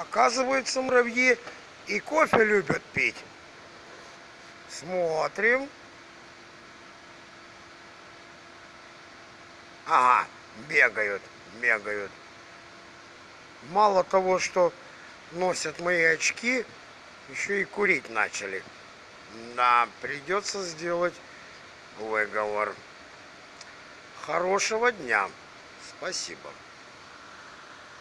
Оказывается, муравьи и кофе любят пить. Смотрим. Ага, бегают, бегают. Мало того, что носят мои очки, еще и курить начали. Да, придется сделать выговор. Хорошего дня. Спасибо.